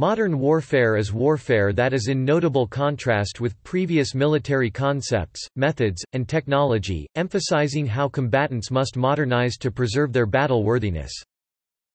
Modern warfare is warfare that is in notable contrast with previous military concepts, methods, and technology, emphasizing how combatants must modernize to preserve their battle worthiness.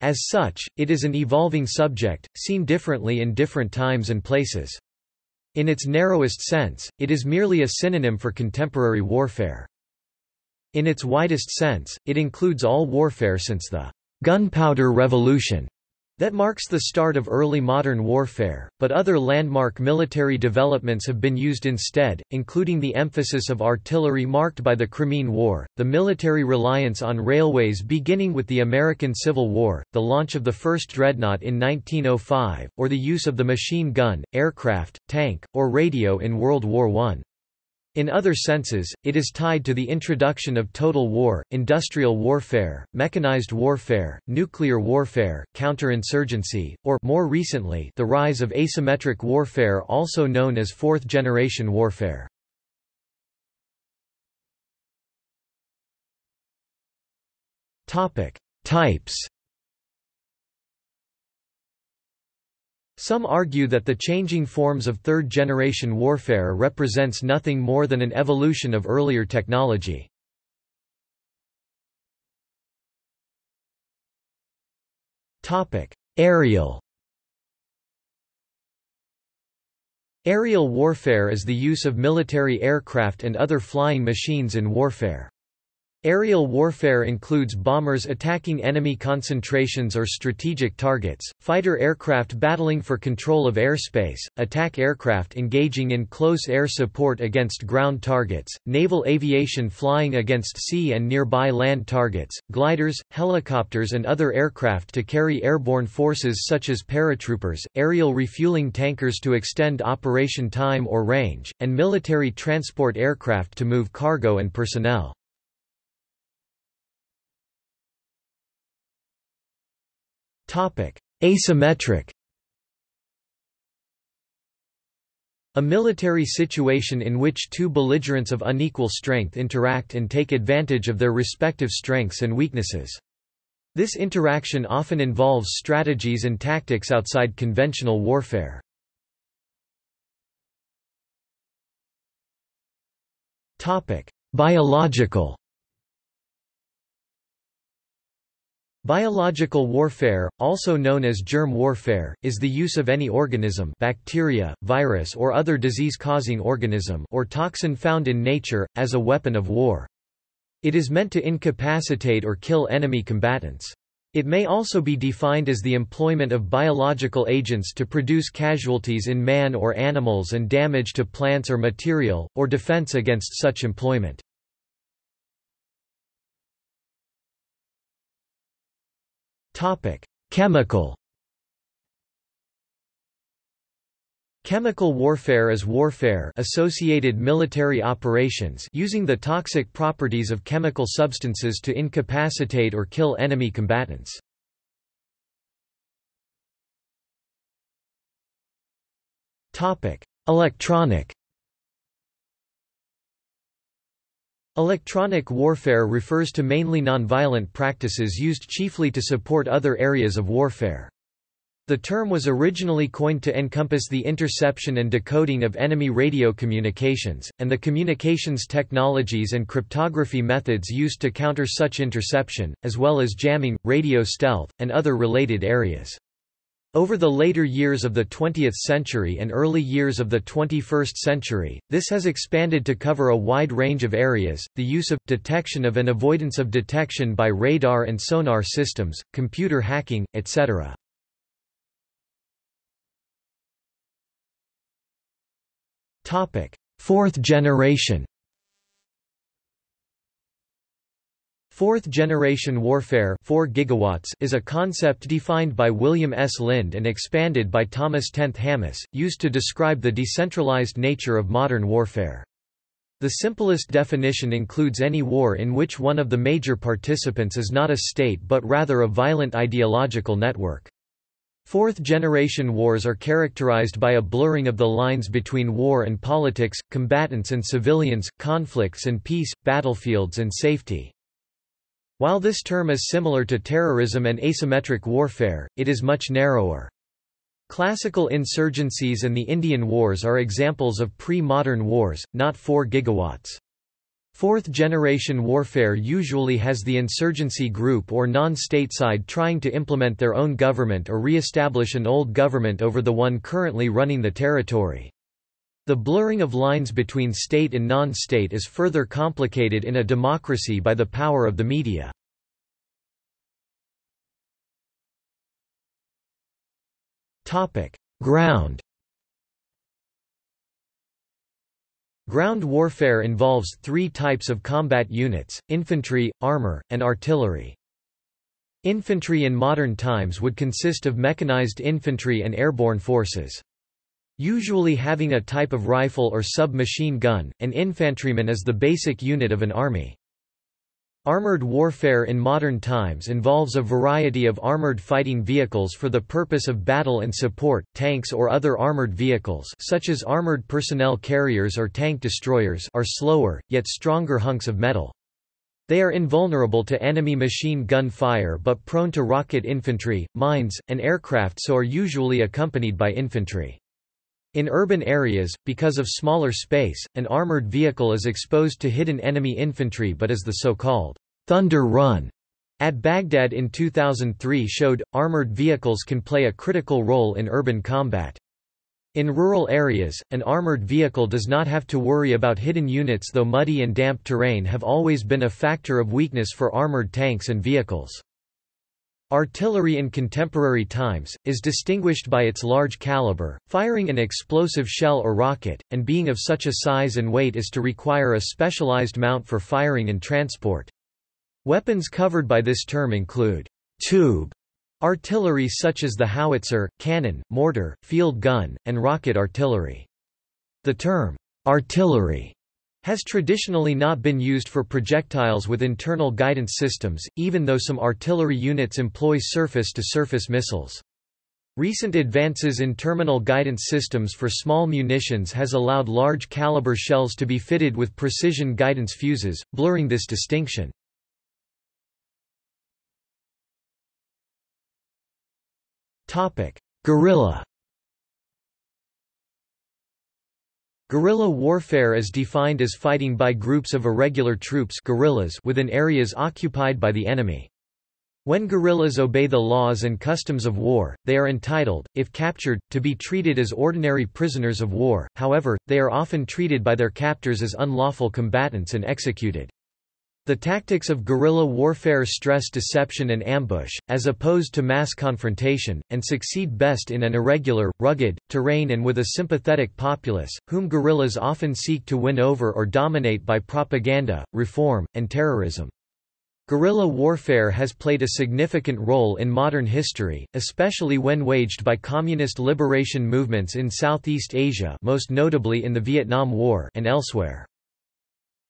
As such, it is an evolving subject, seen differently in different times and places. In its narrowest sense, it is merely a synonym for contemporary warfare. In its widest sense, it includes all warfare since the gunpowder revolution that marks the start of early modern warfare, but other landmark military developments have been used instead, including the emphasis of artillery marked by the Crimean War, the military reliance on railways beginning with the American Civil War, the launch of the first dreadnought in 1905, or the use of the machine gun, aircraft, tank, or radio in World War I. In other senses, it is tied to the introduction of total war, industrial warfare, mechanized warfare, nuclear warfare, counterinsurgency, or more recently, the rise of asymmetric warfare also known as fourth-generation warfare. Topic: Types Some argue that the changing forms of third-generation warfare represents nothing more than an evolution of earlier technology. Aerial Aerial warfare is the use of military aircraft and other flying machines in warfare. Aerial warfare includes bombers attacking enemy concentrations or strategic targets, fighter aircraft battling for control of airspace, attack aircraft engaging in close air support against ground targets, naval aviation flying against sea and nearby land targets, gliders, helicopters and other aircraft to carry airborne forces such as paratroopers, aerial refueling tankers to extend operation time or range, and military transport aircraft to move cargo and personnel. Asymmetric A military situation in which two belligerents of unequal strength interact and take advantage of their respective strengths and weaknesses. This interaction often involves strategies and tactics outside conventional warfare. Biological Biological warfare, also known as germ warfare, is the use of any organism bacteria, virus or other disease-causing organism or toxin found in nature, as a weapon of war. It is meant to incapacitate or kill enemy combatants. It may also be defined as the employment of biological agents to produce casualties in man or animals and damage to plants or material, or defense against such employment. Chemical. Chemical warfare is warfare associated military operations using the toxic properties of chemical substances to incapacitate or kill enemy combatants. Topic: Electronic Electronic warfare refers to mainly nonviolent practices used chiefly to support other areas of warfare. The term was originally coined to encompass the interception and decoding of enemy radio communications, and the communications technologies and cryptography methods used to counter such interception, as well as jamming, radio stealth, and other related areas. Over the later years of the 20th century and early years of the 21st century, this has expanded to cover a wide range of areas, the use of, detection of and avoidance of detection by radar and sonar systems, computer hacking, etc. Fourth generation Fourth-generation warfare 4 gigawatts is a concept defined by William S. Lind and expanded by Thomas Tenth Hammes, used to describe the decentralized nature of modern warfare. The simplest definition includes any war in which one of the major participants is not a state but rather a violent ideological network. Fourth-generation wars are characterized by a blurring of the lines between war and politics, combatants and civilians, conflicts and peace, battlefields and safety. While this term is similar to terrorism and asymmetric warfare, it is much narrower. Classical insurgencies and the Indian Wars are examples of pre-modern wars, not 4 gigawatts. Fourth-generation warfare usually has the insurgency group or non-state side trying to implement their own government or re-establish an old government over the one currently running the territory. The blurring of lines between state and non-state is further complicated in a democracy by the power of the media. Ground Ground warfare involves three types of combat units, infantry, armor, and artillery. Infantry in modern times would consist of mechanized infantry and airborne forces. Usually having a type of rifle or sub-machine gun, an infantryman is the basic unit of an army. Armored warfare in modern times involves a variety of armored fighting vehicles for the purpose of battle and support, tanks or other armored vehicles such as armored personnel carriers or tank destroyers are slower, yet stronger hunks of metal. They are invulnerable to enemy machine gun fire but prone to rocket infantry, mines, and aircraft so are usually accompanied by infantry. In urban areas, because of smaller space, an armored vehicle is exposed to hidden enemy infantry but is the so-called Thunder Run at Baghdad in 2003 showed, armored vehicles can play a critical role in urban combat. In rural areas, an armored vehicle does not have to worry about hidden units though muddy and damp terrain have always been a factor of weakness for armored tanks and vehicles. Artillery in contemporary times, is distinguished by its large caliber, firing an explosive shell or rocket, and being of such a size and weight as to require a specialized mount for firing and transport. Weapons covered by this term include tube artillery such as the howitzer, cannon, mortar, field gun, and rocket artillery. The term artillery has traditionally not been used for projectiles with internal guidance systems, even though some artillery units employ surface-to-surface -surface missiles. Recent advances in terminal guidance systems for small munitions has allowed large caliber shells to be fitted with precision guidance fuses, blurring this distinction. Topic: Guerrilla Guerrilla warfare is defined as fighting by groups of irregular troops guerrillas within areas occupied by the enemy. When guerrillas obey the laws and customs of war, they are entitled, if captured, to be treated as ordinary prisoners of war, however, they are often treated by their captors as unlawful combatants and executed. The tactics of guerrilla warfare stress deception and ambush, as opposed to mass confrontation, and succeed best in an irregular, rugged, terrain and with a sympathetic populace, whom guerrillas often seek to win over or dominate by propaganda, reform, and terrorism. Guerrilla warfare has played a significant role in modern history, especially when waged by communist liberation movements in Southeast Asia most notably in the Vietnam War and elsewhere.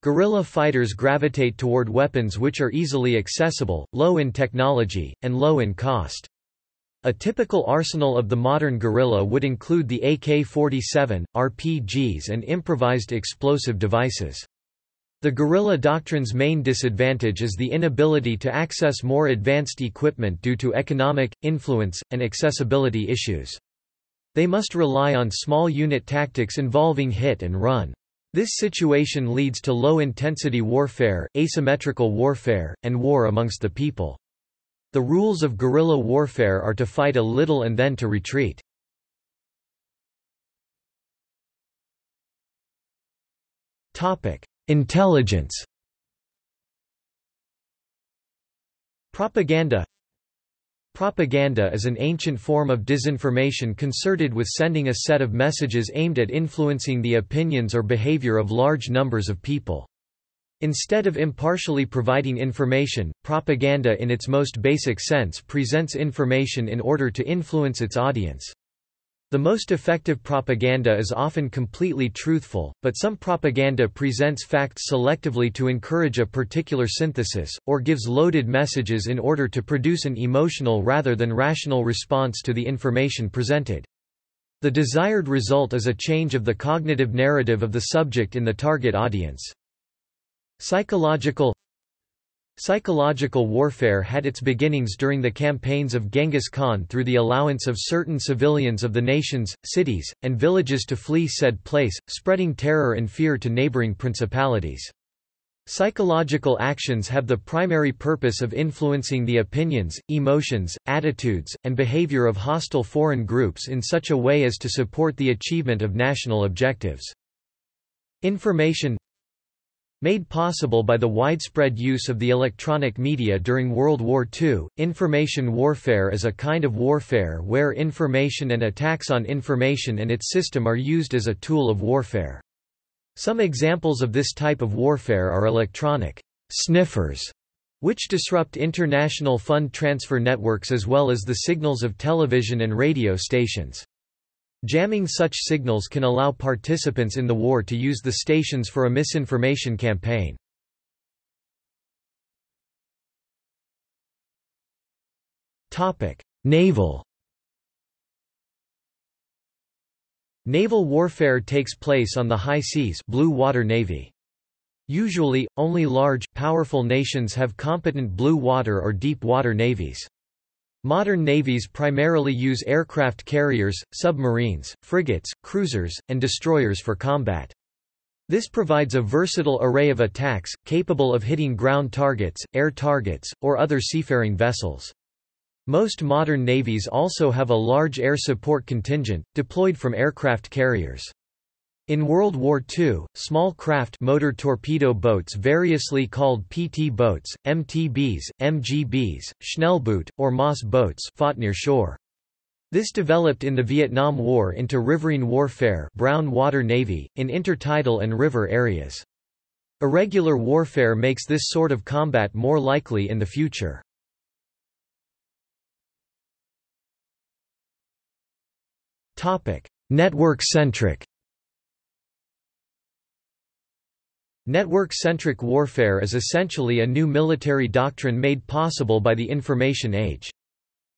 Guerrilla fighters gravitate toward weapons which are easily accessible, low in technology, and low in cost. A typical arsenal of the modern guerrilla would include the AK-47, RPGs and improvised explosive devices. The guerrilla doctrine's main disadvantage is the inability to access more advanced equipment due to economic, influence, and accessibility issues. They must rely on small unit tactics involving hit and run. This situation leads to low-intensity warfare, asymmetrical warfare, and war amongst the people. The rules of guerrilla warfare are to fight a little and then to retreat. Intelligence Propaganda Propaganda is an ancient form of disinformation concerted with sending a set of messages aimed at influencing the opinions or behavior of large numbers of people. Instead of impartially providing information, propaganda in its most basic sense presents information in order to influence its audience. The most effective propaganda is often completely truthful, but some propaganda presents facts selectively to encourage a particular synthesis, or gives loaded messages in order to produce an emotional rather than rational response to the information presented. The desired result is a change of the cognitive narrative of the subject in the target audience. Psychological Psychological warfare had its beginnings during the campaigns of Genghis Khan through the allowance of certain civilians of the nations, cities, and villages to flee said place, spreading terror and fear to neighboring principalities. Psychological actions have the primary purpose of influencing the opinions, emotions, attitudes, and behavior of hostile foreign groups in such a way as to support the achievement of national objectives. Information Made possible by the widespread use of the electronic media during World War II, information warfare is a kind of warfare where information and attacks on information and its system are used as a tool of warfare. Some examples of this type of warfare are electronic sniffers, which disrupt international fund transfer networks as well as the signals of television and radio stations. Jamming such signals can allow participants in the war to use the stations for a misinformation campaign. Naval Naval warfare takes place on the high seas blue water navy. Usually, only large, powerful nations have competent blue water or deep water navies. Modern navies primarily use aircraft carriers, submarines, frigates, cruisers, and destroyers for combat. This provides a versatile array of attacks, capable of hitting ground targets, air targets, or other seafaring vessels. Most modern navies also have a large air support contingent, deployed from aircraft carriers. In World War II, small craft motor torpedo boats variously called PT boats, MTBs, MGBs, Schnellboot, or Moss boats fought near shore. This developed in the Vietnam War into riverine warfare brown water navy, in intertidal and river areas. Irregular warfare makes this sort of combat more likely in the future. Network-centric Network-centric warfare is essentially a new military doctrine made possible by the information age.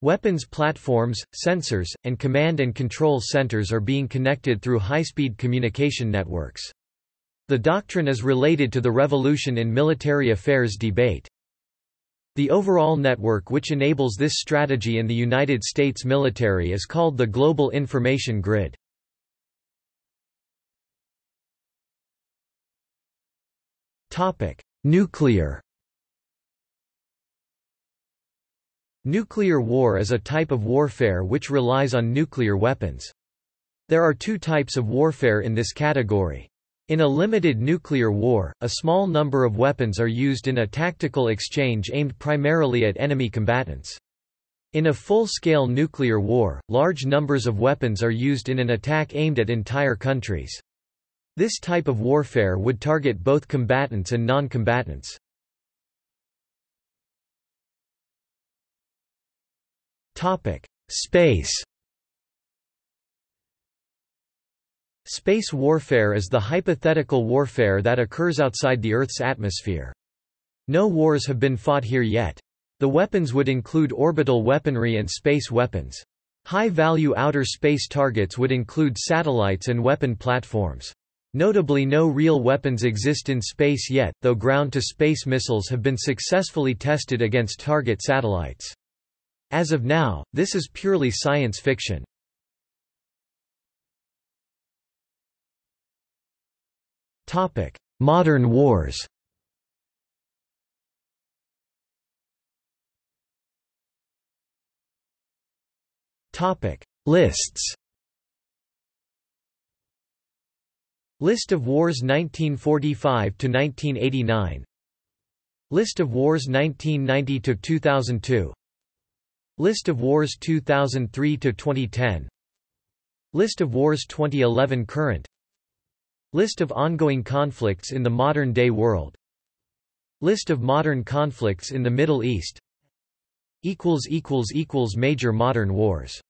Weapons platforms, sensors, and command and control centers are being connected through high-speed communication networks. The doctrine is related to the revolution in military affairs debate. The overall network which enables this strategy in the United States military is called the Global Information Grid. Topic: Nuclear. Nuclear war is a type of warfare which relies on nuclear weapons. There are two types of warfare in this category. In a limited nuclear war, a small number of weapons are used in a tactical exchange aimed primarily at enemy combatants. In a full-scale nuclear war, large numbers of weapons are used in an attack aimed at entire countries. This type of warfare would target both combatants and non-combatants. Space Space warfare is the hypothetical warfare that occurs outside the Earth's atmosphere. No wars have been fought here yet. The weapons would include orbital weaponry and space weapons. High-value outer space targets would include satellites and weapon platforms. Notably no real weapons exist in space yet, though ground-to-space missiles have been successfully tested against target satellites. As of now, this is purely science fiction. Topic: Modern wars Topic: Lists List of wars 1945 to 1989 List of wars 1990 to 2002 List of wars 2003 to 2010 List of wars 2011 current. List of ongoing conflicts in the modern-day world. List of modern conflicts in the Middle East. Major modern wars